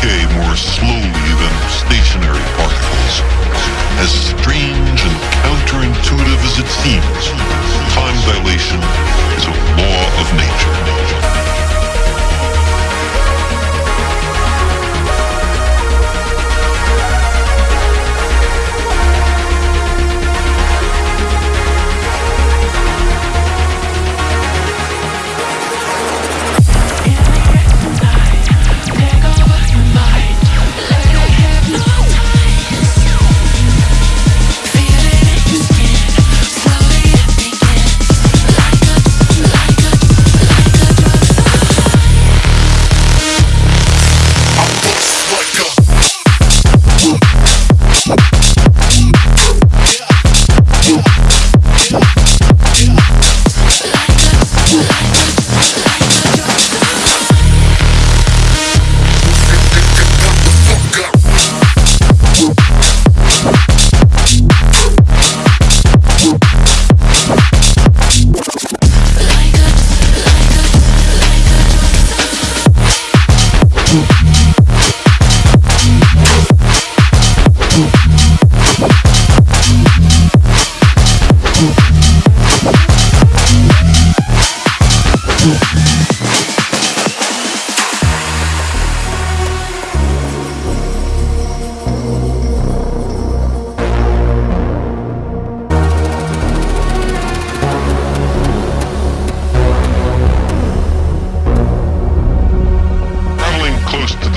decay more slowly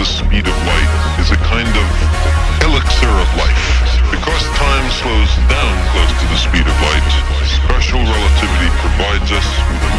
the speed of light is a kind of elixir of life. Because time slows down close to the speed of light, special relativity provides us with